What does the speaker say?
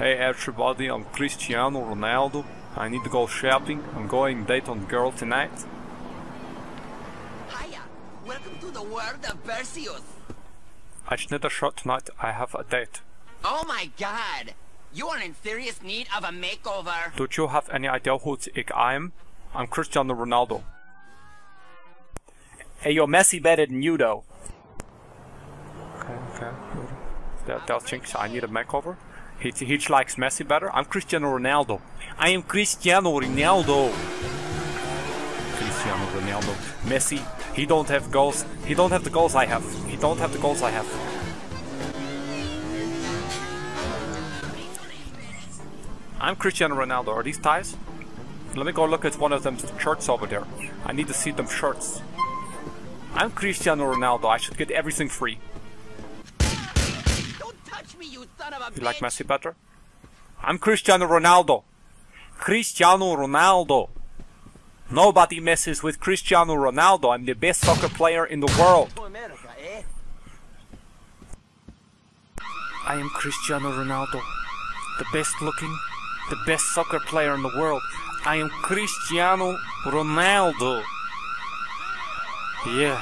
Hey everybody, I'm Cristiano Ronaldo. I need to go shopping. I'm going date on girl tonight. Hiya! Welcome to the world of Perseus! I just need a shot tonight. I have a date. Oh my god! You are in serious need of a makeover! Do you have any idea who ik I am? I'm Cristiano Ronaldo. Hey, yo, Messi better than you, though. Okay, okay. That, that thinks I need a makeover. He, he likes Messi better. I'm Cristiano Ronaldo. I am Cristiano Ronaldo. Cristiano Ronaldo. Messi, he don't have goals. He don't have the goals I have. He don't have the goals I have. I'm Cristiano Ronaldo. Are these ties? Let me go look at one of them shirts over there. I need to see them shirts. I'm Cristiano Ronaldo. I should get everything free. Touch me, you son of a You like Messi better? I'm Cristiano Ronaldo. Cristiano Ronaldo. Nobody messes with Cristiano Ronaldo. I'm the best soccer player in the world. America, eh? I am Cristiano Ronaldo. The best looking, the best soccer player in the world. I am Cristiano Ronaldo. Yeah.